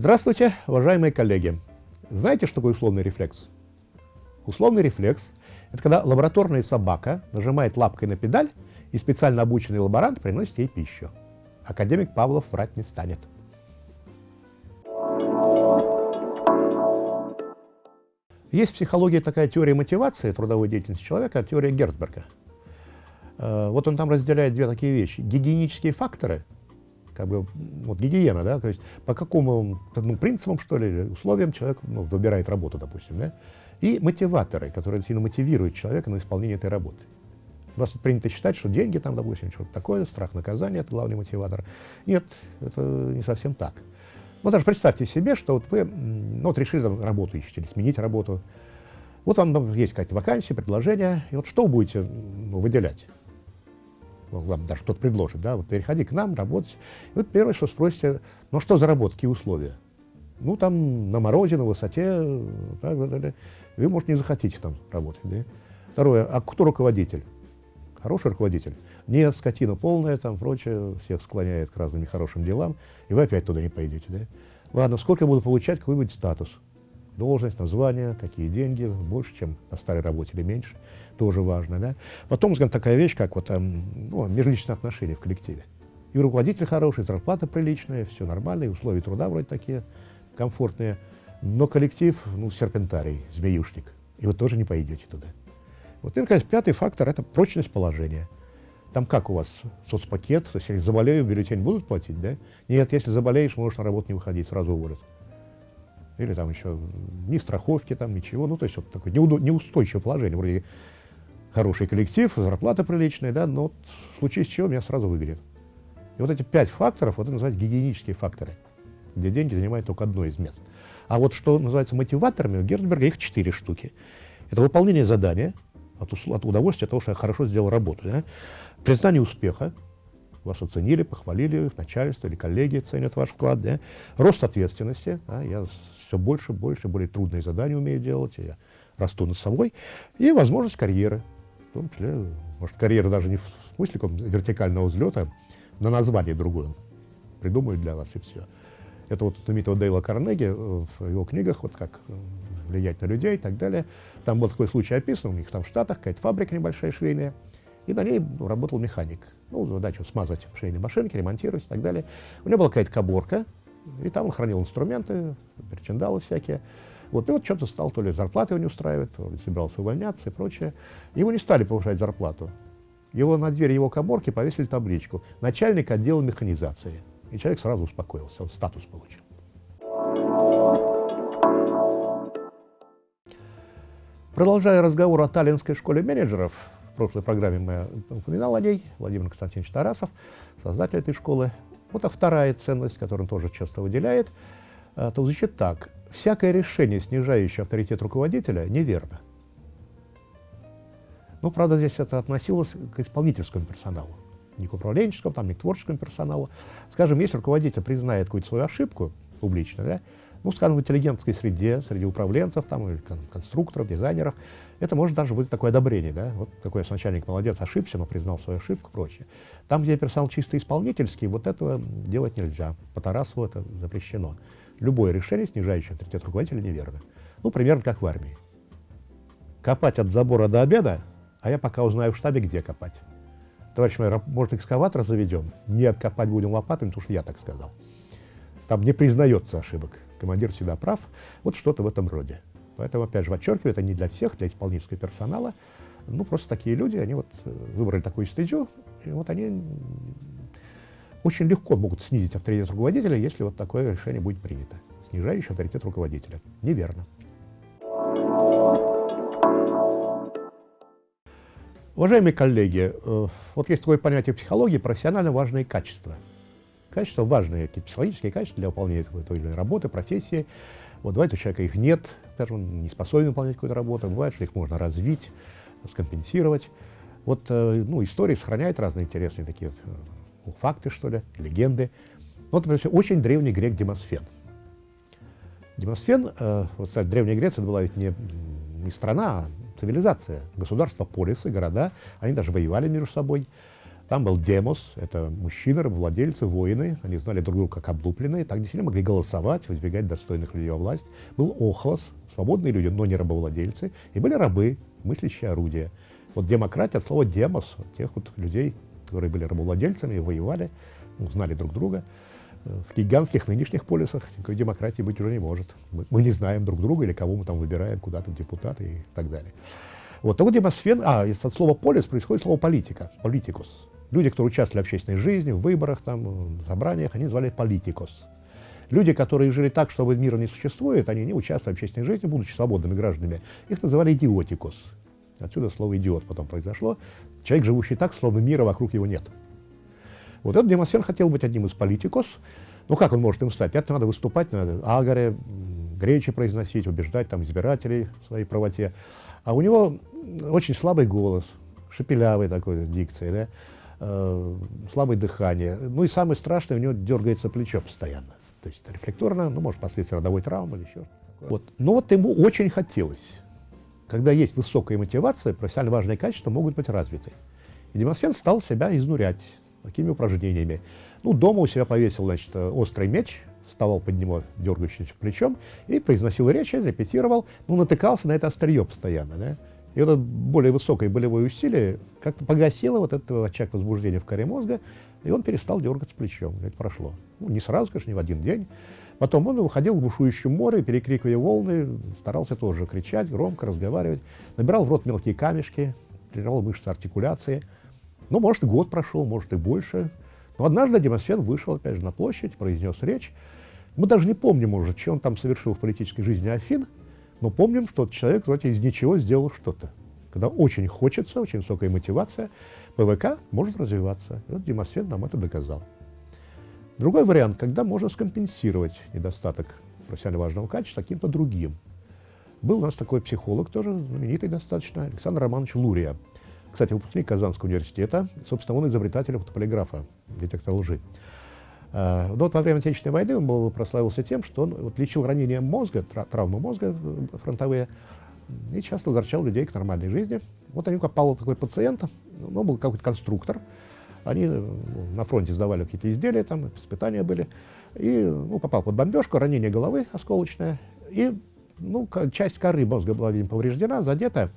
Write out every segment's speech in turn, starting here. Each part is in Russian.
Здравствуйте, уважаемые коллеги! Знаете, что такое условный рефлекс? Условный рефлекс – это когда лабораторная собака нажимает лапкой на педаль, и специально обученный лаборант приносит ей пищу. Академик Павлов врать не станет. Есть в психологии такая теория мотивации трудовой деятельности человека, теория Герцберга. Э, вот он там разделяет две такие вещи. Гигиенические факторы, как бы, вот гигиена, да, то есть по какому ну, принципам, что ли, условиям человек ну, выбирает работу, допустим, да, и мотиваторы, которые сильно мотивируют человека на исполнение этой работы. У нас принято считать, что деньги там, допустим, что-то такое, страх наказания – это главный мотиватор. Нет, это не совсем так. Ну, даже представьте себе, что вот вы ну, вот решили там, работу ищете или сменить работу. Вот вам есть какая-то вакансия, предложение, и вот что вы будете ну, выделять? Ну, вам даже кто-то предложит, да, вот переходи к нам, работать. И вот первое, что спросите, ну что за работа, какие условия? Ну, там на морозе, на высоте, так, так. вы, может, не захотите там работать. Да? Второе, а кто руководитель? Хороший руководитель? Нет, скотина полная, там прочее, всех склоняет к разным нехорошим делам, и вы опять туда не пойдете. Да? Ладно, сколько я буду получать, какой будет статус? Должность, название, какие деньги, больше, чем на старой работе или меньше, тоже важно. Да? Потом, скажем, такая вещь, как вот, эм, ну, межличные отношения в коллективе. И руководитель хороший, зарплата приличная, все нормально, и условия труда вроде такие комфортные, но коллектив, ну, серпентарий, змеюшник, и вы тоже не пойдете туда. Вот, и, наконец, пятый фактор – это прочность положения. Там как у вас соцпакет, то есть если заболею, бюллетень будут платить, да? Нет, если заболеешь, можешь на работу не выходить, сразу уволят. Или там еще ни страховки, там ничего, ну то есть вот такое неустойчивое положение, вроде хороший коллектив, зарплата приличная, да, но вот в случае с чего меня сразу выгонят. И вот эти пять факторов, вот это называют гигиенические факторы, где деньги занимают только одно из мест. А вот что называется мотиваторами, у Герцберга их четыре штуки. Это выполнение задания, от, от удовольствия от того, что я хорошо сделал работу. Да? Признание успеха, вас оценили, похвалили, начальство или коллеги ценят ваш вклад, да? рост ответственности, да? я все больше, больше, более трудные задания умею делать, я расту над собой, и возможность карьеры, в том числе, может, карьера даже не в смысле вертикального взлета, на название другое придумают для вас, и все. Это вот знаменитого Дейла Карнеги э, в его книгах, вот как э, влиять на людей и так далее. Там был такой случай описан, у них там в Штатах какая-то фабрика небольшая швейная, и на ней работал механик. Ну, задача смазать швейные машинки, ремонтировать и так далее. У него была какая-то каборка, и там он хранил инструменты, причиндалы всякие. Вот, и вот что-то стал, то ли зарплаты его не устраивает, то собирался увольняться и прочее. Его не стали повышать зарплату. Его на дверь его каборки повесили табличку «Начальник отдела механизации». И человек сразу успокоился, он статус получил. Продолжая разговор о Таллинской школе менеджеров, прошлой программе мы упоминал о ней, Владимир Константинович Тарасов, создатель этой школы. Вот а вторая ценность, которую он тоже часто выделяет, э, то звучит так. Всякое решение, снижающее авторитет руководителя, неверно. Ну, правда, здесь это относилось к исполнительскому персоналу, не к управленческому, там, не к творческому персоналу. Скажем, если руководитель признает какую-то свою ошибку публично, да, ну, скажем, в интеллигентской среде, среди управленцев, там, или конструкторов, дизайнеров, это может даже быть такое одобрение, да, вот такой начальник молодец, ошибся, но признал свою ошибку прочее. Там, где персонал чисто исполнительский, вот этого делать нельзя, по Тарасову это запрещено. Любое решение, снижающее авторитет руководителя, неверно. Ну, примерно как в армии. Копать от забора до обеда, а я пока узнаю в штабе, где копать. Товарищ майор, может, экскаватор заведем? Нет, копать будем лопатами, потому что я так сказал. Там не признается ошибок командир всегда прав, вот что-то в этом роде. Поэтому, опять же, подчеркиваю, это не для всех, для исполнительского персонала. Ну, просто такие люди, они вот э, выбрали такую стезю, и вот они очень легко могут снизить авторитет руководителя, если вот такое решение будет принято, снижающее авторитет руководителя. Неверно. Уважаемые коллеги, э, вот есть такое понятие в психологии профессионально важные качества – Качества важные, какие-то психологические качества для выполнения той или иной работы, профессии. Вот бывает, у человека их нет, он не способен выполнять какую-то работу, бывает, что их можно развить, скомпенсировать. Вот э, ну, истории сохраняют разные интересные такие ну, факты, что ли, легенды. Вот, например, очень древний грек Демосфен. Демосфен, э, вот, кстати, Древняя Греция, это была ведь не, не страна, а цивилизация, государства, полисы, города, они даже воевали между собой. Там был демос, это мужчины, рабовладельцы, воины, они знали друг друга как облупленные, так действительно могли голосовать, выдвигать достойных людей во власть. Был охлос, свободные люди, но не рабовладельцы, и были рабы, мыслящие орудия. Вот демократия от слова демос, тех вот людей, которые были рабовладельцами, воевали, ну, знали друг друга. В гигантских нынешних полисах никакой демократии быть уже не может. Мы, мы не знаем друг друга или кого мы там выбираем куда-то депутаты и так далее. Вот, так вот демосфен, а, от слова полис происходит слово политика, политикус. Люди, которые участвовали в общественной жизни, в выборах, там, в собраниях, они звали политикос. Люди, которые жили так, что мира не существует, они не участвовали в общественной жизни, будучи свободными гражданами, их называли идиотикос. Отсюда слово «идиот» потом произошло. Человек, живущий так, словно мира вокруг его нет. Вот этот Демосфен хотел быть одним из политикос. Ну как он может им стать? Это надо выступать на агаре, речи произносить, убеждать там избирателей в своей правоте. А у него очень слабый голос, шепелявый такой, дикцией, да? Э, слабое дыхание. Ну и самое страшное, у него дергается плечо постоянно. То есть рефлекторно, ну, может, последствия родовой травмы или еще вот. Но вот ему очень хотелось. Когда есть высокая мотивация, профессионально важные качества могут быть развиты. И Демосфен стал себя изнурять такими упражнениями. Ну, дома у себя повесил, значит, острый меч, вставал под него дергающимся плечом и произносил речи, репетировал, ну, натыкался на это острие постоянно, да. И это более высокое болевое усилие как-то погасило вот этот очаг возбуждения в коре мозга, и он перестал дергаться плечом. Это прошло. Ну, не сразу, конечно, не в один день. Потом он выходил в бушующем море, перекрикивая волны, старался тоже кричать, громко разговаривать, набирал в рот мелкие камешки, тренировал мышцы артикуляции. Ну, может, год прошел, может, и больше. Но однажды Демосфен вышел, опять же, на площадь, произнес речь. Мы даже не помним уже, что он там совершил в политической жизни Афин, но помним, что человек вроде из ничего сделал что-то. Когда очень хочется, очень высокая мотивация, ПВК может развиваться. И вот Демосфен нам это доказал. Другой вариант, когда можно скомпенсировать недостаток профессионально важного качества каким-то другим. Был у нас такой психолог, тоже знаменитый достаточно, Александр Романович Лурия. Кстати, выпускник Казанского университета, собственно, он изобретатель фотополиграфа, детектора лжи. А, но вот во время Отечественной войны он был, прославился тем, что он вот, лечил ранения мозга, травмы мозга э, фронтовые, и часто возвращал людей к нормальной жизни. Вот они попал такой пациент, ну, был какой-то конструктор, они э, на фронте сдавали какие-то изделия, там испытания были, и ну, попал под бомбежку, ранение головы осколочное, и ну, часть коры мозга была, видимо, повреждена, задета,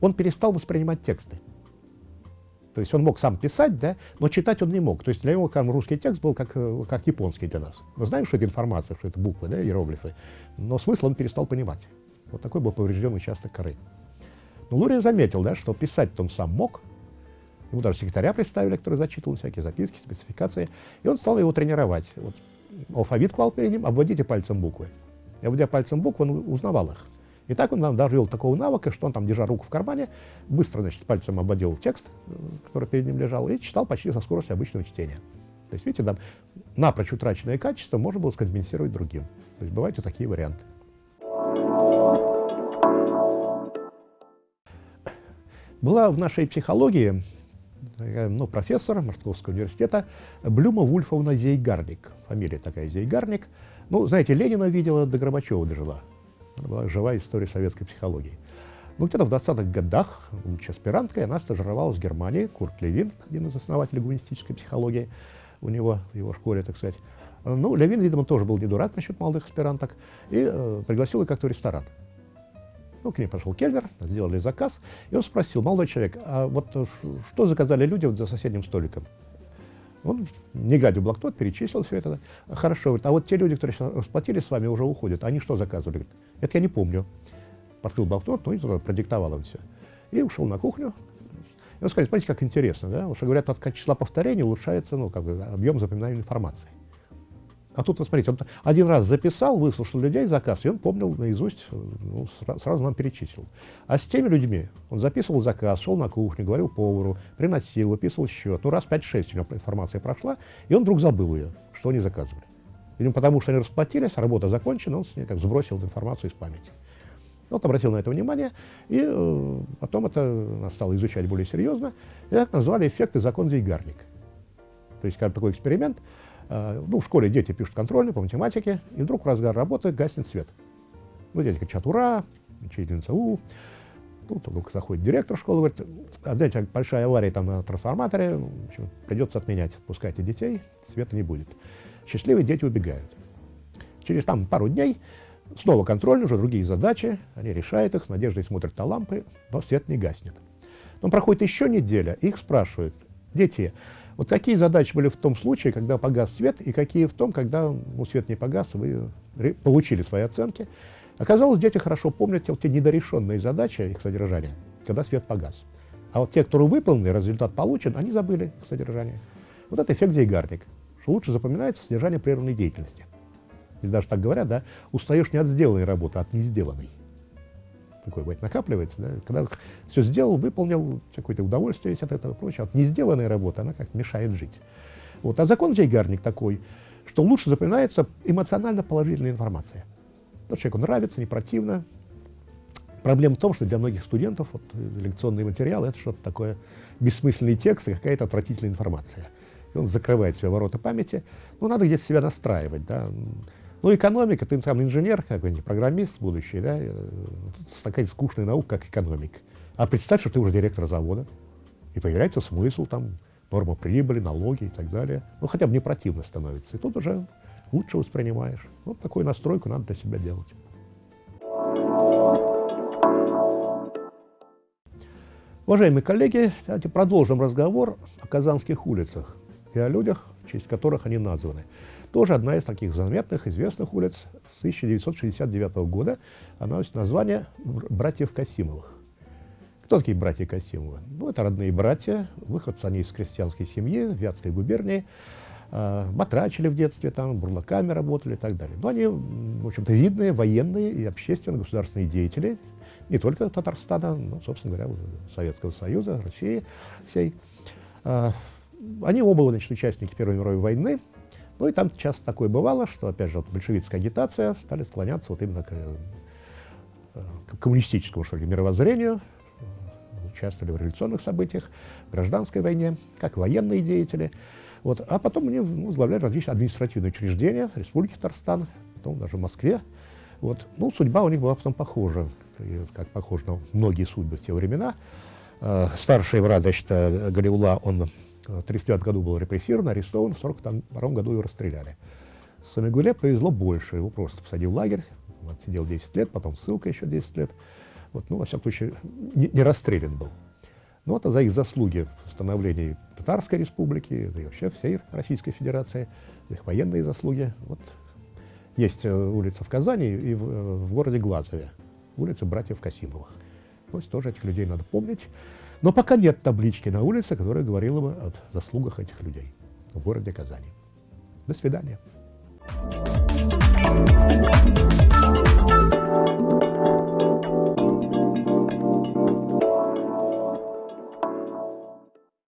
он перестал воспринимать тексты. То есть он мог сам писать, да, но читать он не мог. То есть для него там, русский текст был как, э, как японский для нас. Мы знаем, что это информация, что это буквы, да, иероглифы, но смысл он перестал понимать. Вот такой был поврежденный участок коры. Но Лурия заметил, да, что писать-то он сам мог. Ему даже секретаря представили, который зачитывал всякие записки, спецификации. И он стал его тренировать. Вот алфавит клал перед ним, обводите пальцем буквы. И обводя пальцем буквы, он узнавал их. И так он нам довел такого навыка, что он там, держа руку в кармане, быстро, значит, пальцем обводил текст, э, который перед ним лежал, и читал почти со скоростью обычного чтения. То есть, видите, там напрочь утраченное качество можно было скомпенсировать другим. То есть бывают и такие варианты. Была в нашей психологии ну, профессор Московского университета Блюма Вульфовна Зейгарник. Фамилия такая Зейгарник. Ну, знаете, Ленина видела, до Горбачева дожила. Это была живая история советской психологии. Ну, где-то в 20-х годах, будучи аспиранткой, она стажировалась в Германии. Курт Левин, один из основателей гуманистической психологии, у него, в его школе, так сказать. Ну, Левин, видимо, тоже был не дурак насчет молодых аспиранток, и э, пригласил их как-то в ресторан. Ну, к ней пошел кельнер, сделали заказ, и он спросил, молодой человек, а вот э, что заказали люди вот за соседним столиком? Он, не глядя в блокнот, перечислил все это. Хорошо, говорит, а вот те люди, которые расплатились с вами, уже уходят. Они что заказывали? Говорит, это я не помню. Открыл блокнот, ну и продиктовал им все. И ушел на кухню. И он сказал, смотрите, как интересно, да? Потому что говорят, от числа повторений улучшается ну, как бы, объем запоминаемой информации. А тут, вот смотрите, он один раз записал, выслушал людей заказ, и он помнил наизусть, ну, сразу нам перечислил. А с теми людьми он записывал заказ, шел на кухню, говорил повару, приносил, выписывал счет. Ну, раз 5-6 у него информация прошла, и он вдруг забыл ее, что они заказывали. Видимо, потому что они расплатились, работа закончена, он с ней как сбросил информацию из памяти. Вот обратил на это внимание, и э, потом это стал изучать более серьезно, и так назвали эффекты закон Зейгарник. То есть, как такой эксперимент, ну, в школе дети пишут контрольные по математике, и вдруг в разгар работы гаснет свет. Ну, дети кричат «Ура!», учительница «У!». Тут вдруг заходит директор школы, говорит, а знаете, большая авария там на трансформаторе, в общем, придется отменять, отпускайте детей, света не будет. Счастливые дети убегают. Через там пару дней снова контроль, уже другие задачи, они решают их, с надеждой смотрят на лампы, но свет не гаснет. Но проходит еще неделя, их спрашивают, дети, вот какие задачи были в том случае, когда погас свет, и какие в том, когда ну, свет не погас, вы получили свои оценки. Оказалось, дети хорошо помнят те недорешенные задачи, их содержания, когда свет погас. А вот те, которые выполнены, результат получен, они забыли их содержание. Вот это эффект Зейгарник, что лучше запоминается содержание прерванной деятельности. Или даже так говорят, да, устаешь не от сделанной работы, а от не сделанной. Такое бывает, накапливается, да, когда все сделал, выполнил, какое-то удовольствие есть от этого прочее, от не сделанной работы она как мешает жить. Вот. А закон Зейгарник такой, что лучше запоминается эмоционально положительная информация. То, человеку нравится, не противно. Проблема в том, что для многих студентов вот, лекционный материал — это что-то такое бессмысленный текст и какая-то отвратительная информация. И он закрывает себе ворота памяти. Ну, надо где-то себя настраивать, да. Ну, экономика, ты там инженер какой-нибудь, программист будущий, да, э, такая скучная наука, как экономика. А представь, что ты уже директор завода, и появляется смысл, там, норма прибыли, налоги и так далее. Ну, хотя бы не противно становится. И тут уже лучше воспринимаешь. Вот такую настройку надо для себя делать. Уважаемые коллеги, давайте продолжим разговор о казанских улицах и о людях, в честь которых они названы. Тоже одна из таких заметных, известных улиц с 1969 года. Она носит название «Братьев Касимовых». Кто такие братья Касимовы? Ну, это родные братья, выходцы они из крестьянской семьи Вятской губернии батрачили в детстве, там, бурлаками работали и так далее. Но они, в общем-то, видные военные и общественно-государственные деятели, не только Татарстана, но, собственно говоря, Советского Союза, России всей. Э, они оба, значит, участники Первой мировой войны, ну и там часто такое бывало, что, опять же, вот большевистская агитация стали склоняться вот именно к, э, к коммунистическому, что ли, мировоззрению, участвовали в революционных событиях, в гражданской войне, как военные деятели. Вот. А потом они возглавляли различные административные учреждения Республики Татарстан, потом даже в Москве. Вот. Ну, судьба у них была потом похожа, как похожа на многие судьбы в те времена. Э, старший брат, значит, э, Галиула, он в 1939 году был репрессирован, арестован, в 1942 году его расстреляли. Самигуле повезло больше, его просто посадили в лагерь, он отсидел 10 лет, потом ссылка еще 10 лет. Вот, ну, во всяком случае, не, не расстрелян был. Ну, это за их заслуги в становлении Татарской республики, да и вообще всей Российской Федерации, за их военные заслуги. Вот есть э, улица в Казани и в, э, в городе Глазове, улица братьев Касимовых. То есть тоже этих людей надо помнить. Но пока нет таблички на улице, которая говорила бы о заслугах этих людей в городе Казани. До свидания. Thank you.